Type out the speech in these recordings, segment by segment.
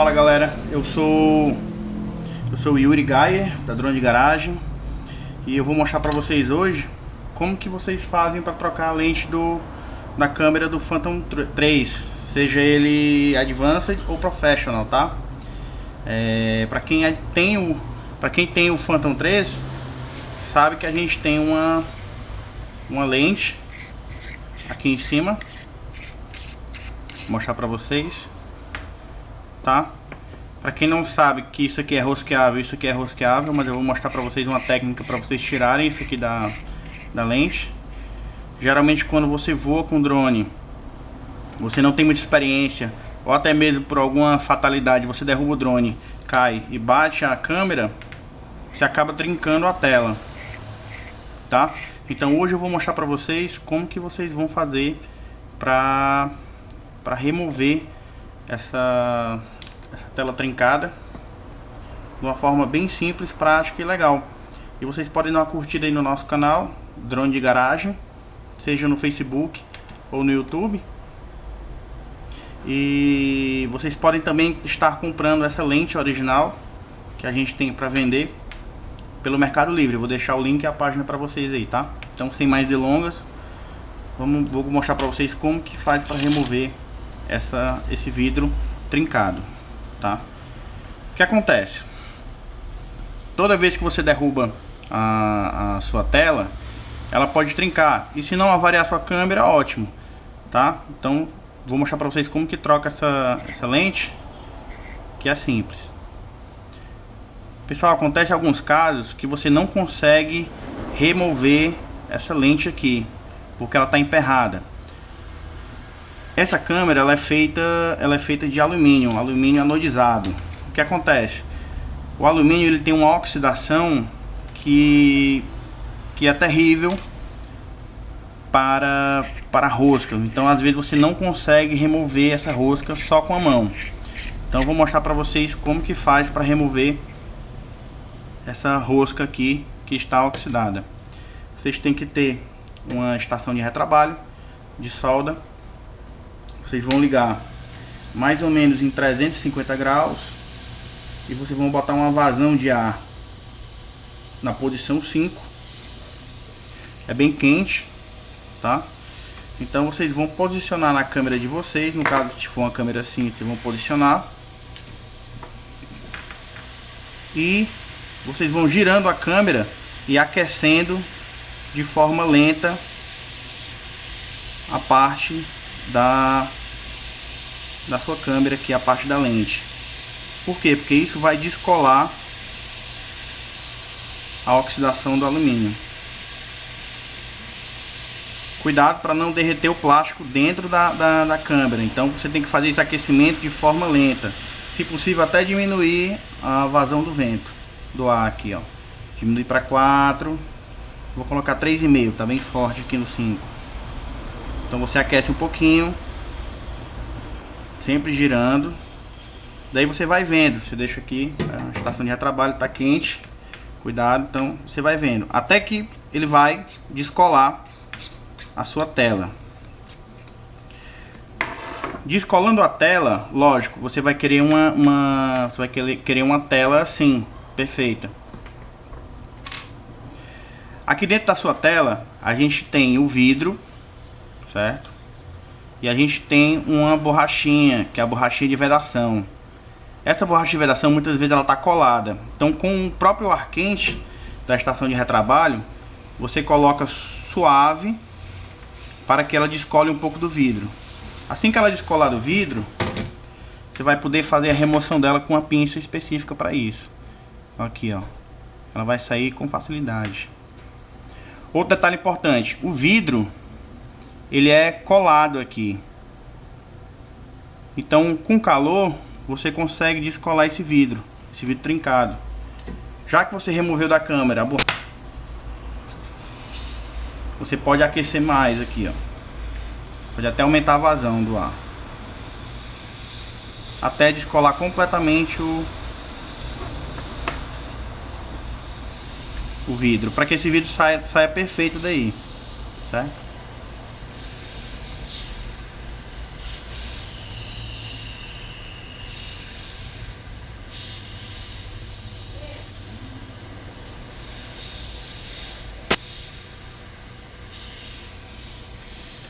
Fala galera, eu sou eu sou o Yuri Gaia da Drone de Garagem e eu vou mostrar para vocês hoje como que vocês fazem para trocar a lente do da câmera do Phantom 3, seja ele Advanced ou Professional, tá? É, para quem tem o para quem tem o Phantom 3 sabe que a gente tem uma uma lente aqui em cima. Vou mostrar para vocês tá? Para quem não sabe que isso aqui é rosqueável isso aqui é rosqueável mas eu vou mostrar para vocês uma técnica para vocês tirarem isso aqui da, da lente. Geralmente quando você voa com drone você não tem muita experiência ou até mesmo por alguma fatalidade você derruba o drone cai e bate a câmera você acaba trincando a tela tá? Então hoje eu vou mostrar para vocês como que vocês vão fazer para para remover essa, essa tela trincada de uma forma bem simples, prática e legal. E vocês podem dar uma curtida aí no nosso canal, Drone de Garagem, seja no Facebook ou no YouTube. E vocês podem também estar comprando essa lente original que a gente tem para vender pelo Mercado Livre. Vou deixar o link e a página para vocês aí, tá? Então, sem mais delongas, vamos, vou mostrar para vocês como que faz para remover essa, esse vidro trincado, tá? O que acontece? Toda vez que você derruba a, a sua tela, ela pode trincar. E se não avariar sua câmera, ótimo, tá? Então, vou mostrar para vocês como que troca essa, essa lente, que é simples. Pessoal, acontece alguns casos que você não consegue remover essa lente aqui, porque ela está emperrada. Essa câmera ela é feita, ela é feita de alumínio, alumínio anodizado. O que acontece? O alumínio ele tem uma oxidação que que é terrível para para rosca. Então às vezes você não consegue remover essa rosca só com a mão. Então vou mostrar para vocês como que faz para remover essa rosca aqui que está oxidada. Vocês têm que ter uma estação de retrabalho de solda vocês vão ligar mais ou menos em 350 graus e vocês vão botar uma vazão de ar na posição 5 é bem quente tá? Então vocês vão posicionar na câmera de vocês. No caso se for uma câmera assim vocês vão posicionar. E vocês vão girando a câmera e aquecendo de forma lenta a parte da da sua câmera, que é a parte da lente. Por quê? Porque isso vai descolar a oxidação do alumínio. Cuidado para não derreter o plástico dentro da, da, da, câmera. Então você tem que fazer esse aquecimento de forma lenta. Se possível até diminuir a vazão do vento. Do ar aqui, ó. Diminuir para 4. Vou colocar 3,5. Tá bem forte aqui no 5. Então você aquece um pouquinho sempre girando. Daí você vai vendo, você deixa aqui, a estação de retrabalho está quente, cuidado, então você vai vendo. Até que ele vai descolar a sua tela. Descolando a tela, lógico, você vai querer uma, uma você vai querer uma tela assim, perfeita. Aqui dentro da sua tela, a gente tem o vidro, certo? E a gente tem uma borrachinha, que é a borrachinha de vedação. Essa borracha de vedação muitas vezes ela está colada. Então com o próprio ar quente da estação de retrabalho, você coloca suave para que ela descole um pouco do vidro. Assim que ela descolar do vidro, você vai poder fazer a remoção dela com uma pinça específica para isso. Aqui, ó. Ela vai sair com facilidade. Outro detalhe importante, o vidro ele é colado aqui. Então, com calor, você consegue descolar esse vidro, esse vidro trincado. Já que você removeu da câmera, você pode aquecer mais aqui, ó. Pode até aumentar a vazão do ar. Até descolar completamente o o vidro, para que esse vidro saia, saia perfeito daí, certo?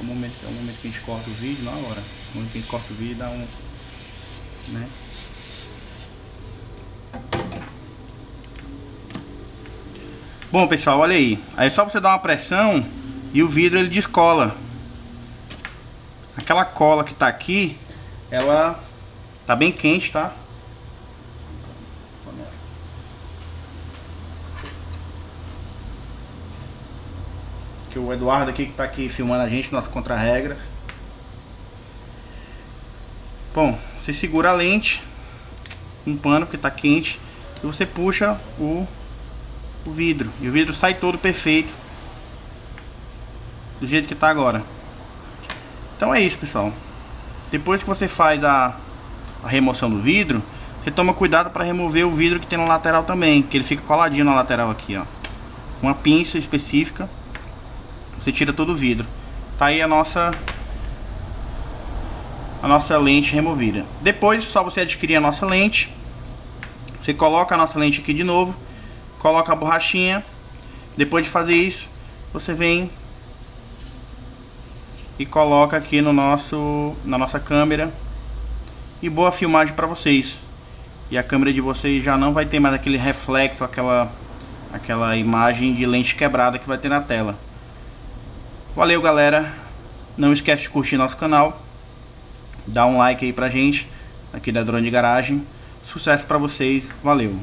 Momento, é o momento que a gente corta o vídeo, na hora. No momento que a gente corta o vídeo dá um. Né? Bom pessoal, olha aí. Aí é só você dar uma pressão e o vidro ele descola. Aquela cola que tá aqui, ela tá bem quente, tá? Que o Eduardo aqui que tá aqui filmando a gente, nosso contra-regra. Bom, você segura a lente, um pano que tá quente, e você puxa o o vidro. E o vidro sai todo perfeito. Do jeito que está agora. Então é isso, pessoal. Depois que você faz a, a remoção do vidro, você toma cuidado para remover o vidro que tem na lateral também, que ele fica coladinho na lateral aqui, ó. Uma pinça específica, você tira todo o vidro. Tá aí a nossa a nossa lente removida. Depois, só você adquirir a nossa lente, você coloca a nossa lente aqui de novo coloca a borrachinha. Depois de fazer isso, você vem e coloca aqui no nosso na nossa câmera. E boa filmagem para vocês. E a câmera de vocês já não vai ter mais aquele reflexo, aquela aquela imagem de lente quebrada que vai ter na tela. Valeu, galera. Não esquece de curtir nosso canal. Dá um like aí pra gente aqui da Drone Garagem. Sucesso para vocês. Valeu.